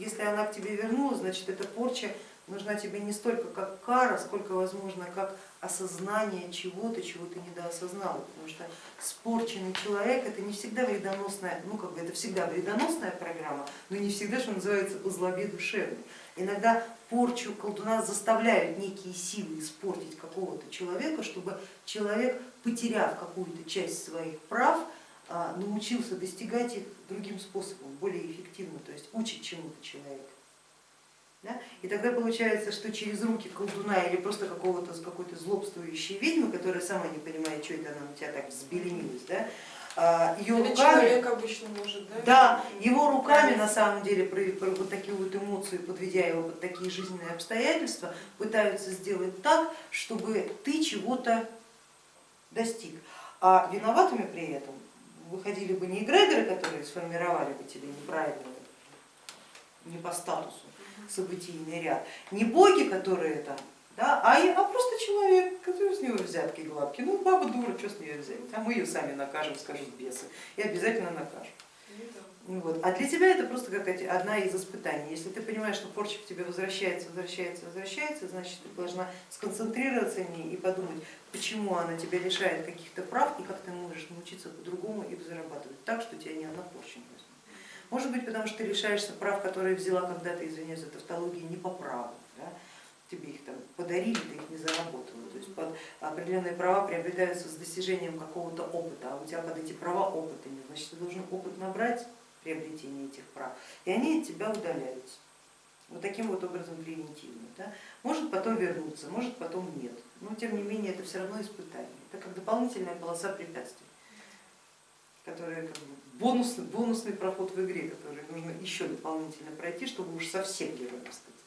если она к тебе вернулась, значит эта порча нужна тебе не столько как кара, сколько возможно как осознание чего-то, чего ты недоосознал, потому что спорченный человек это не всегда вредоносная, ну как бы это всегда вредоносная программа, но не всегда, что называется, по злобе душевной. Иногда порчу колдуна заставляют некие силы испортить какого-то человека, чтобы человек, потеряв какую-то часть своих прав, научился достигать их другим способом, более эффективно, то есть учит чему-то человека. Да? И тогда получается, что через руки колдуна или просто какого-то какой-то злобствующей ведьмы, которая сама не понимает, что это она у тебя так взбеленилась, да, а, ее Или руками, обычно может, да? да, его руками на самом деле вот такие вот эмоции, подведя его под такие жизненные обстоятельства, пытаются сделать так, чтобы ты чего-то достиг. А виноватыми при этом выходили бы не эгрегоры, которые сформировали бы тебе неправильно, не по статусу, событийный ряд, не боги, которые там, да, а, а просто человек, который с него взятки гладкий. Ну баба дура, что с нее взять? А мы ее сами накажем, скажут бесы, и обязательно накажем. Вот. А для тебя это просто как одна из испытаний. Если ты понимаешь, что порча к тебе возвращается, возвращается, возвращается, значит ты должна сконцентрироваться на ней и подумать, почему она тебя лишает каких-то прав и как ты можешь научиться по-другому их зарабатывать так, что тебя ни одна порча не возьмет. Может быть, потому что ты лишаешься прав, которые взяла когда-то, извиняюсь за тавтологию, не по праву. Да? Тебе их там подарили, ты их не заработала. То есть под определенные права приобретаются с достижением какого-то опыта, а у тебя под эти права опыта нет. Значит, ты должен опыт набрать приобретения этих прав, и они от тебя удаляются. Вот таким вот образом превентивно. Да? Может потом вернуться, может потом нет. Но тем не менее это все равно испытание. Это как дополнительная полоса препятствий, которая как бы бонусный, бонусный проход в игре, который нужно еще дополнительно пройти, чтобы уж совсем героем стать.